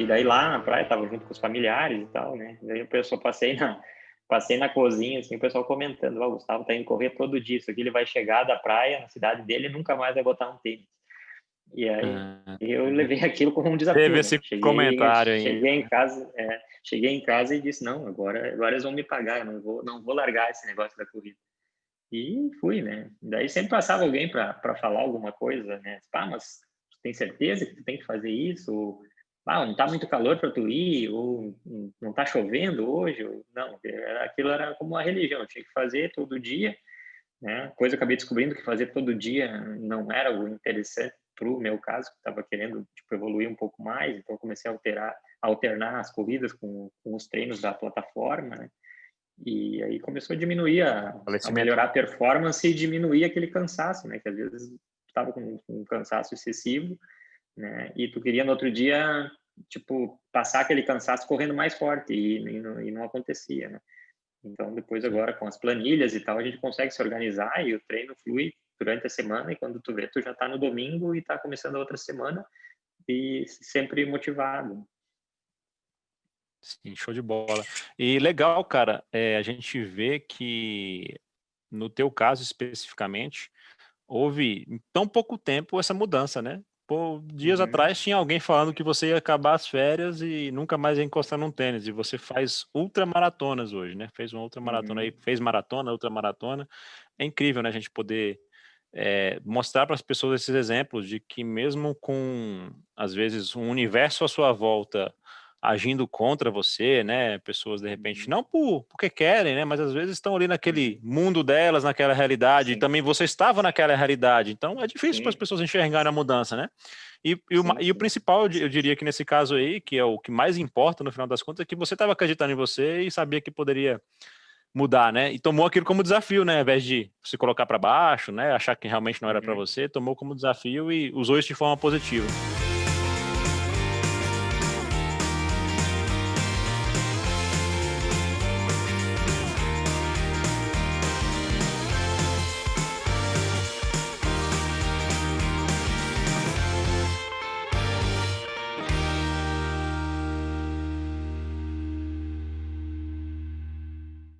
E daí lá na praia tava junto com os familiares e tal, né? Daí o pessoal passei na passei na cozinha assim, o pessoal comentando, o Gustavo tá indo correr todo dia, isso aqui ele vai chegar da praia na cidade dele e nunca mais vai botar um tênis. E aí ah, eu levei aquilo como um desafio. Teve né? esse cheguei, comentário aí. Cheguei em casa, é, cheguei em casa e disse não, agora agora eles vão me pagar, eu não vou não vou largar esse negócio da corrida. E fui, né? Daí sempre passava alguém para falar alguma coisa, né? Ah, mas tem certeza que tu tem que fazer isso? Ou, ah, não tá muito calor para tu ir? Ou não tá chovendo hoje? Ou, não, aquilo era como uma religião, tinha que fazer todo dia, né? Coisa eu acabei descobrindo que fazer todo dia não era o interessante para o meu caso, que estava querendo tipo, evoluir um pouco mais, então comecei a alterar, alternar as corridas com, com os treinos da plataforma, né? E aí começou a diminuir, a, a, melhorar a performance e diminuir aquele cansaço, né? Que às vezes estava com, com um cansaço excessivo, né? E tu queria no outro dia, tipo, passar aquele cansaço correndo mais forte e, e, não, e não acontecia, né? Então, depois agora com as planilhas e tal, a gente consegue se organizar e o treino flui durante a semana e quando tu vê, tu já está no domingo e está começando a outra semana e sempre motivado. Sim, show de bola. E legal, cara, é, a gente vê que, no teu caso especificamente, houve em tão pouco tempo essa mudança, né? Pô, dias uhum. atrás tinha alguém falando que você ia acabar as férias e nunca mais ia encostar num tênis, e você faz ultramaratonas hoje, né? Fez uma ultramaratona uhum. aí, fez maratona, ultramaratona. É incrível, né, a gente poder é, mostrar para as pessoas esses exemplos de que mesmo com, às vezes, um universo à sua volta agindo contra você, né? Pessoas de repente uhum. não por porque querem, né? Mas às vezes estão ali naquele uhum. mundo delas, naquela realidade. Sim. E também você estava naquela realidade. Então é difícil para as pessoas enxergarem a mudança, né? E, e, o, e, o, principal, eu diria que nesse caso aí, que é o que mais importa no final das contas, é que você estava acreditando em você e sabia que poderia mudar, né? E tomou aquilo como desafio, né? Ao invés de se colocar para baixo, né? Achar que realmente não era para uhum. você, tomou como desafio e usou isso de forma positiva.